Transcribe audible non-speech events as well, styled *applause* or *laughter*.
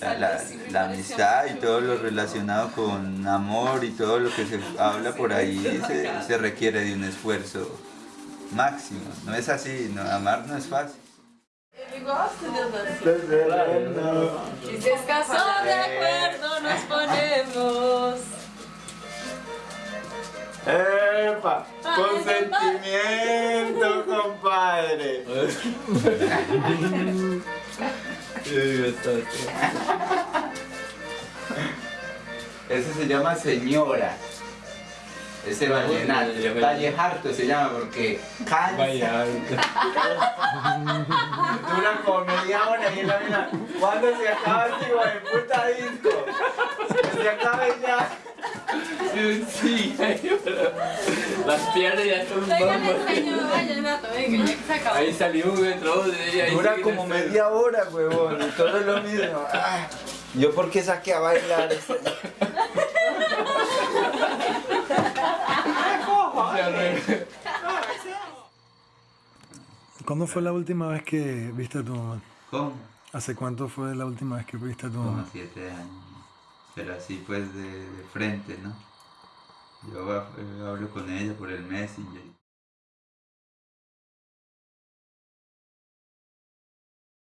La, la, amistad y todo lo relacionado con amor y todo lo que se habla por ahí se, requiere de un esfuerzo máximo. No es así, amar no es fácil. Ele gosta de de acuerdo nos ponemos. Eh, ¡Epa! ¡Consentimiento, compadre! *laughs* Ese se llama señora. Ese vallenato. Vallejarto se llama porque cansa. Dura como media hora y la misma. ¿Cuándo se acaba este hijo de puta disco? Se acabe ya. Sí, pero las piernas ya son bombas. enseño vallenato, venga, ya que se acabó. Ahí salió un entró de Dura como el- media hora, huevón. Y todo es lo mismo. Ay, Yo porque saqué a bailar. ¿Cuándo fue la última vez que viste a tu mamá? ¿Cómo? ¿Hace cuánto fue la última vez que viste a tu Como mamá? siete años. Pero así pues de, de frente, ¿no? Yo eh, hablo con ella por el Messenger.